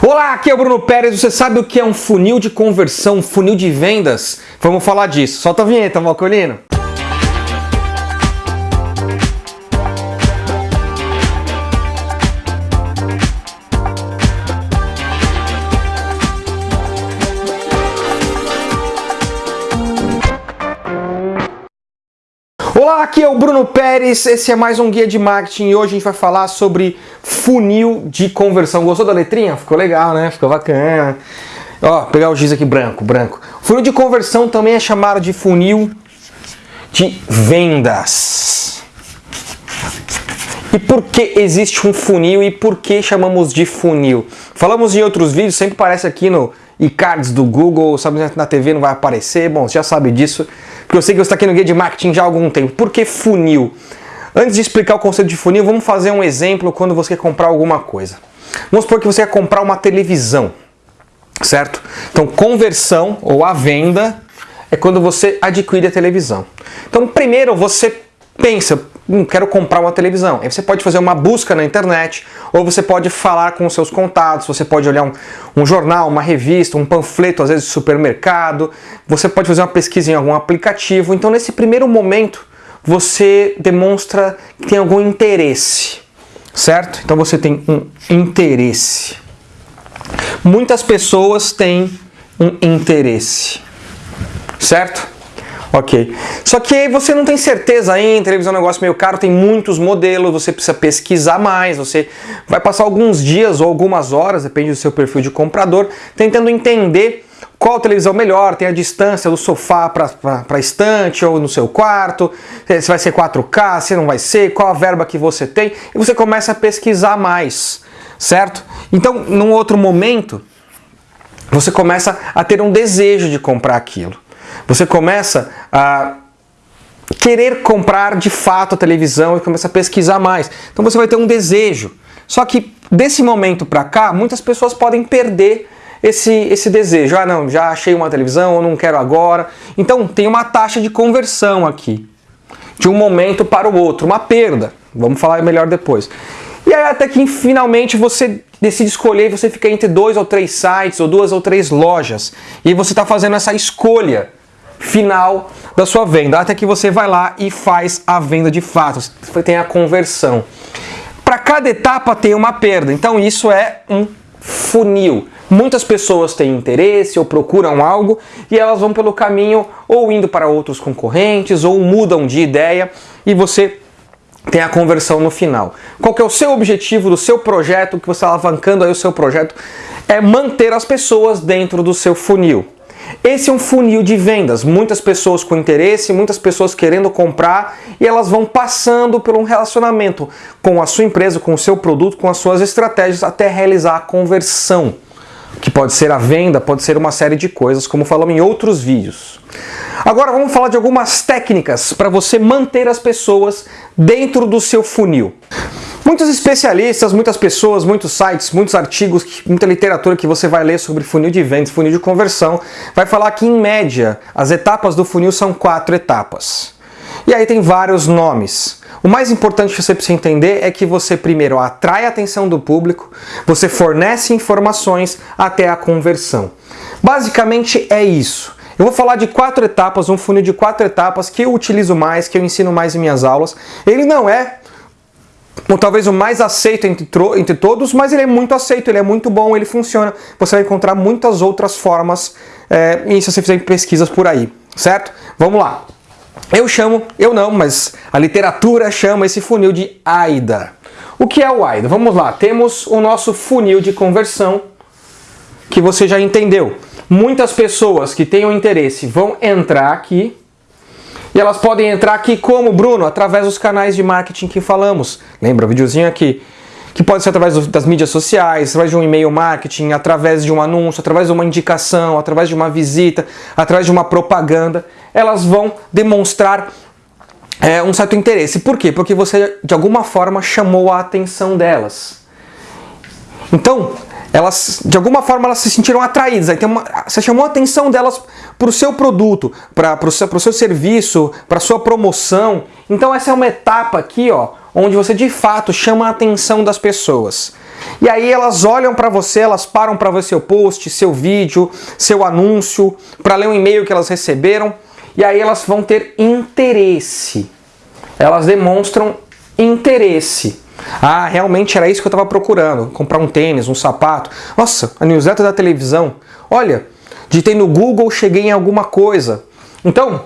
Olá, aqui é o Bruno Pérez. Você sabe o que é um funil de conversão, um funil de vendas? Vamos falar disso. Solta a vinheta, Malcolino. Olá, aqui é o Bruno Pérez, esse é mais um guia de marketing e hoje a gente vai falar sobre funil de conversão. Gostou da letrinha? Ficou legal, né? Ficou bacana. Ó, pegar o giz aqui branco, branco. Funil de conversão também é chamado de funil de vendas. E por que existe um funil e por que chamamos de funil? Falamos em outros vídeos, sempre aparece aqui no e-cards do Google, sabe na TV não vai aparecer, bom, você já sabe disso, porque eu sei que você está aqui no Guia de Marketing já há algum tempo. Por que funil? Antes de explicar o conceito de funil, vamos fazer um exemplo quando você quer comprar alguma coisa. Vamos supor que você quer comprar uma televisão, certo? Então, conversão ou a venda é quando você adquire a televisão. Então, primeiro você pensa, hum, quero comprar uma televisão. Aí você pode fazer uma busca na internet, ou você pode falar com os seus contatos, você pode olhar um, um jornal, uma revista, um panfleto, às vezes de supermercado, você pode fazer uma pesquisa em algum aplicativo. Então, nesse primeiro momento, você demonstra que tem algum interesse, certo? Então você tem um interesse. Muitas pessoas têm um interesse, certo? Ok. Só que aí você não tem certeza ainda, televisão é um negócio meio caro, tem muitos modelos, você precisa pesquisar mais, você vai passar alguns dias ou algumas horas, depende do seu perfil de comprador, tentando entender qual televisão melhor, tem a distância do sofá para a estante ou no seu quarto, se vai ser 4K, se não vai ser, qual a verba que você tem, e você começa a pesquisar mais, certo? Então, num outro momento, você começa a ter um desejo de comprar aquilo. Você começa a querer comprar de fato a televisão e começa a pesquisar mais. Então você vai ter um desejo. Só que desse momento para cá, muitas pessoas podem perder esse, esse desejo. Ah, não, já achei uma televisão, eu não quero agora. Então tem uma taxa de conversão aqui, de um momento para o outro, uma perda. Vamos falar melhor depois. E aí até que finalmente você decide escolher, você fica entre dois ou três sites, ou duas ou três lojas, e você está fazendo essa escolha final da sua venda, até que você vai lá e faz a venda de fato, você tem a conversão. Para cada etapa tem uma perda, então isso é um funil. Muitas pessoas têm interesse ou procuram algo e elas vão pelo caminho ou indo para outros concorrentes ou mudam de ideia e você tem a conversão no final. Qual que é o seu objetivo do seu projeto, que você está alavancando aí o seu projeto? É manter as pessoas dentro do seu funil. Esse é um funil de vendas, muitas pessoas com interesse, muitas pessoas querendo comprar e elas vão passando por um relacionamento com a sua empresa, com o seu produto, com as suas estratégias até realizar a conversão, que pode ser a venda, pode ser uma série de coisas, como falamos em outros vídeos. Agora vamos falar de algumas técnicas para você manter as pessoas dentro do seu funil. Muitos especialistas, muitas pessoas, muitos sites, muitos artigos, muita literatura que você vai ler sobre funil de vendas, funil de conversão, vai falar que em média as etapas do funil são quatro etapas. E aí tem vários nomes. O mais importante que você precisa entender é que você primeiro atrai a atenção do público, você fornece informações até a conversão. Basicamente é isso. Eu vou falar de quatro etapas, um funil de quatro etapas que eu utilizo mais, que eu ensino mais em minhas aulas. Ele não é talvez o mais aceito entre, entre todos, mas ele é muito aceito, ele é muito bom, ele funciona. Você vai encontrar muitas outras formas, é, e se você fizer pesquisas por aí, certo? Vamos lá. Eu chamo, eu não, mas a literatura chama esse funil de AIDA. O que é o AIDA? Vamos lá, temos o nosso funil de conversão, que você já entendeu. Muitas pessoas que tenham interesse vão entrar aqui, e elas podem entrar aqui como, Bruno? Através dos canais de marketing que falamos. Lembra o videozinho aqui? Que pode ser através das mídias sociais, através de um e-mail marketing, através de um anúncio, através de uma indicação, através de uma visita, através de uma propaganda. Elas vão demonstrar é, um certo interesse. Por quê? Porque você, de alguma forma, chamou a atenção delas. Então, elas de alguma forma elas se sentiram atraídas, aí tem uma, você chamou a atenção delas para o seu produto, para o seu, seu serviço, para sua promoção. Então essa é uma etapa aqui, ó, onde você de fato chama a atenção das pessoas. E aí elas olham para você, elas param para ver seu post, seu vídeo, seu anúncio, para ler um e-mail que elas receberam, e aí elas vão ter interesse. Elas demonstram interesse. Ah, realmente era isso que eu estava procurando. Comprar um tênis, um sapato. Nossa, a newsletter da televisão. Olha, digitei no Google, cheguei em alguma coisa. Então,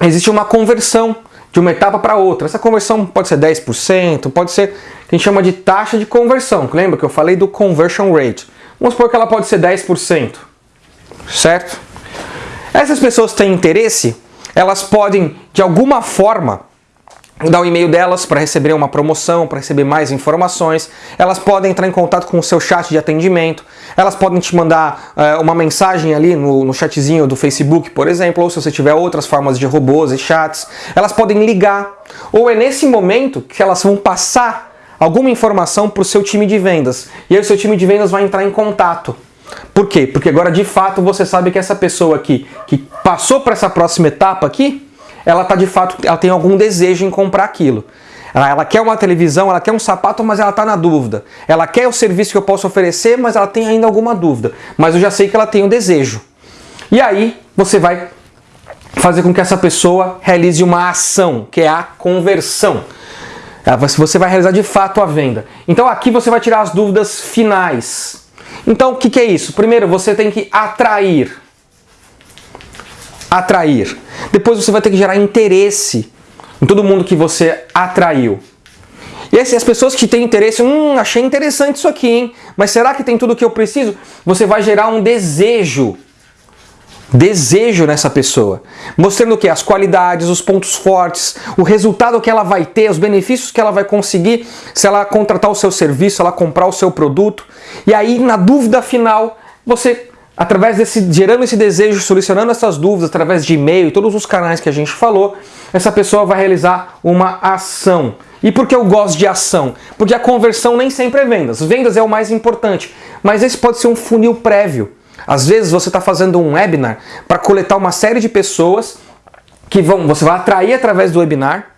existe uma conversão de uma etapa para outra. Essa conversão pode ser 10%, pode ser que a gente chama de taxa de conversão. Lembra que eu falei do conversion rate? Vamos supor que ela pode ser 10%, certo? Essas pessoas têm interesse, elas podem, de alguma forma, dar o e-mail delas para receber uma promoção, para receber mais informações. Elas podem entrar em contato com o seu chat de atendimento. Elas podem te mandar uh, uma mensagem ali no, no chatzinho do Facebook, por exemplo, ou se você tiver outras formas de robôs e chats. Elas podem ligar. Ou é nesse momento que elas vão passar alguma informação para o seu time de vendas. E aí o seu time de vendas vai entrar em contato. Por quê? Porque agora de fato você sabe que essa pessoa aqui que passou para essa próxima etapa aqui, ela tá de fato, ela tem algum desejo em comprar aquilo. Ela, quer uma televisão, ela quer um sapato, mas ela está na dúvida. Ela quer o serviço que eu posso oferecer, mas ela tem ainda alguma dúvida. Mas eu já sei que ela tem o desejo. E aí você vai fazer com que essa pessoa realize uma ação, que é a conversão. Você vai realizar de fato a venda. Então aqui você vai tirar as dúvidas finais. Então o que é isso? Primeiro você tem que atrair atrair. Depois você vai ter que gerar interesse em todo mundo que você atraiu. E assim, as pessoas que têm interesse, hum, achei interessante isso aqui, hein? Mas será que tem tudo o que eu preciso? Você vai gerar um desejo. Desejo nessa pessoa. Mostrando o que? As qualidades, os pontos fortes, o resultado que ela vai ter, os benefícios que ela vai conseguir se ela contratar o seu serviço, ela comprar o seu produto. E aí, na dúvida final, você através desse, gerando esse desejo, solucionando essas dúvidas através de e-mail e todos os canais que a gente falou, essa pessoa vai realizar uma ação. E por que eu gosto de ação? Porque a conversão nem sempre é vendas. Vendas é o mais importante, mas esse pode ser um funil prévio. Às vezes você está fazendo um webinar para coletar uma série de pessoas que vão, você vai atrair através do webinar,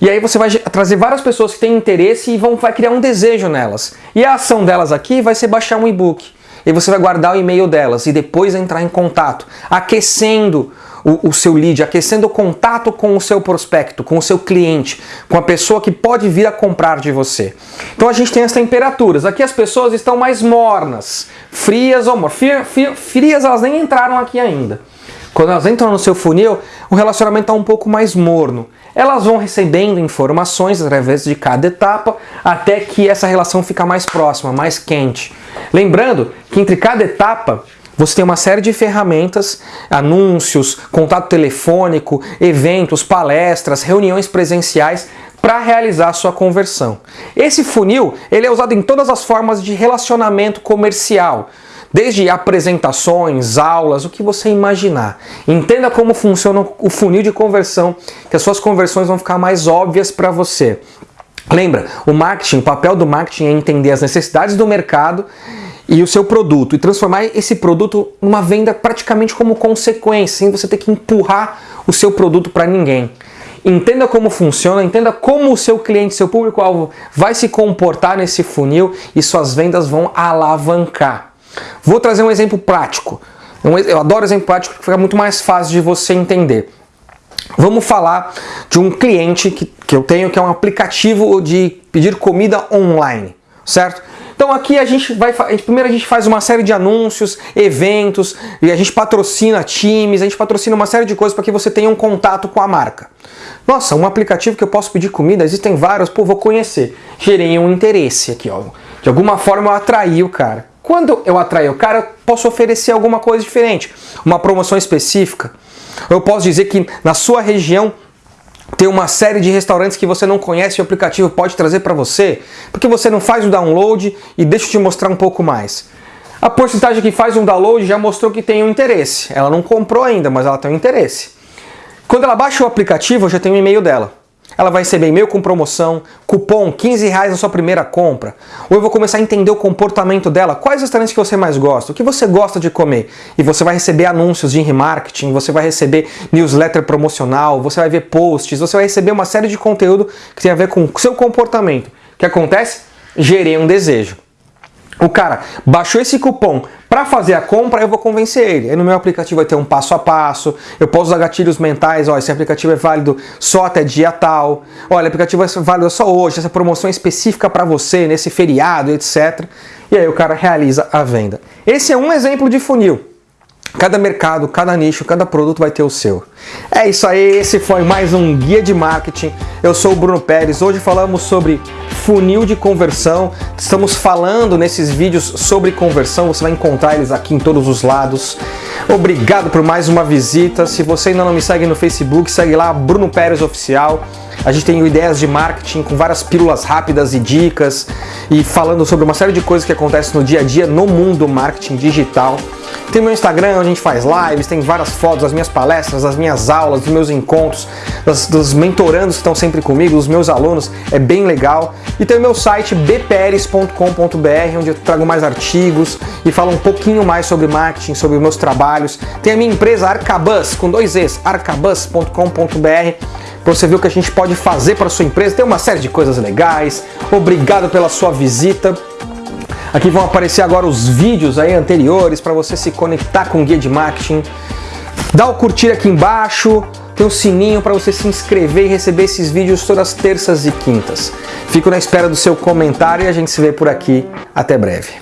e aí você vai trazer várias pessoas que têm interesse e vão, vai criar um desejo nelas. E a ação delas aqui vai ser baixar um e-book e você vai guardar o e-mail delas e depois entrar em contato, aquecendo o, o, seu lead, aquecendo o contato com o seu prospecto, com o seu cliente, com a pessoa que pode vir a comprar de você. Então a gente tem as temperaturas. Aqui as pessoas estão mais mornas, frias ou mornas. Frias elas nem entraram aqui ainda. Quando elas entram no seu funil, o relacionamento está um pouco mais morno. Elas vão recebendo informações através de cada etapa até que essa relação fica mais próxima, mais quente. Lembrando que entre cada etapa você tem uma série de ferramentas, anúncios, contato telefônico, eventos, palestras, reuniões presenciais para realizar a sua conversão. Esse funil ele é usado em todas as formas de relacionamento comercial, desde apresentações, aulas, o que você imaginar. Entenda como funciona o funil de conversão, que as suas conversões vão ficar mais óbvias para você. Lembra, o marketing, o papel do marketing é entender as necessidades do mercado e o seu produto e transformar esse produto numa venda praticamente como consequência, sem você ter que empurrar o seu produto para ninguém. Entenda como funciona, entenda como o seu cliente, seu público-alvo vai se comportar nesse funil e suas vendas vão alavancar. Vou trazer um exemplo prático. Eu adoro exemplo prático porque fica muito mais fácil de você entender. Vamos falar de um cliente que, que eu tenho que é um aplicativo de pedir comida online, certo? Então aqui a gente vai, primeiro a gente faz uma série de anúncios, eventos, e a gente patrocina times, a gente patrocina uma série de coisas para que você tenha um contato com a marca. Nossa, um aplicativo que eu posso pedir comida, existem vários, pô, vou conhecer. Gerei um interesse aqui, ó. De alguma forma eu atraí o cara. Quando eu atrair o cara, eu posso oferecer alguma coisa diferente, uma promoção específica. Eu posso dizer que na sua região tem uma série de restaurantes que você não conhece e o aplicativo pode trazer para você, porque você não faz o download e deixa eu te mostrar um pouco mais. A porcentagem que faz um download já mostrou que tem um interesse. Ela não comprou ainda, mas ela tem um interesse. Quando ela baixa o aplicativo, eu já tenho o e-mail dela. Ela vai receber e-mail com promoção, cupom 15 reais na sua primeira compra. Ou eu vou começar a entender o comportamento dela, quais restaurantes que você mais gosta, o que você gosta de comer. E você vai receber anúncios de remarketing, você vai receber newsletter promocional, você vai ver posts, você vai receber uma série de conteúdo que tem a ver com o seu comportamento. O que acontece? Gerei um desejo. O cara baixou esse cupom para fazer a compra, eu vou convencer ele. Aí no meu aplicativo vai ter um passo a passo, eu posso usar gatilhos mentais, ó, esse aplicativo é válido só até dia tal, olha, o aplicativo é válido só hoje, essa promoção é específica para você, nesse feriado, etc. E aí o cara realiza a venda. Esse é um exemplo de funil. Cada mercado, cada nicho, cada produto vai ter o seu. É isso aí, esse foi mais um Guia de Marketing. Eu sou o Bruno Pérez. Hoje falamos sobre funil de conversão. Estamos falando nesses vídeos sobre conversão. Você vai encontrar eles aqui em todos os lados. Obrigado por mais uma visita. Se você ainda não me segue no Facebook, segue lá Bruno Pérez Oficial. A gente tem ideias de marketing com várias pílulas rápidas e dicas e falando sobre uma série de coisas que acontecem no dia a dia no mundo marketing digital. Tem meu Instagram, onde a gente faz lives, tem várias fotos das minhas palestras, das minhas aulas, dos meus encontros, das, dos mentorandos que estão sempre comigo, dos meus alunos, é bem legal. E tem o meu site bperes.com.br, onde eu trago mais artigos e falo um pouquinho mais sobre marketing, sobre meus trabalhos. Tem a minha empresa Arcabus, com dois Es, arcabus.com.br para você ver o que a gente pode fazer para sua empresa. Tem uma série de coisas legais. Obrigado pela sua visita. Aqui vão aparecer agora os vídeos aí anteriores para você se conectar com o guia de marketing. Dá o curtir aqui embaixo, tem o sininho para você se inscrever e receber esses vídeos todas as terças e quintas. Fico na espera do seu comentário e a gente se vê por aqui. Até breve.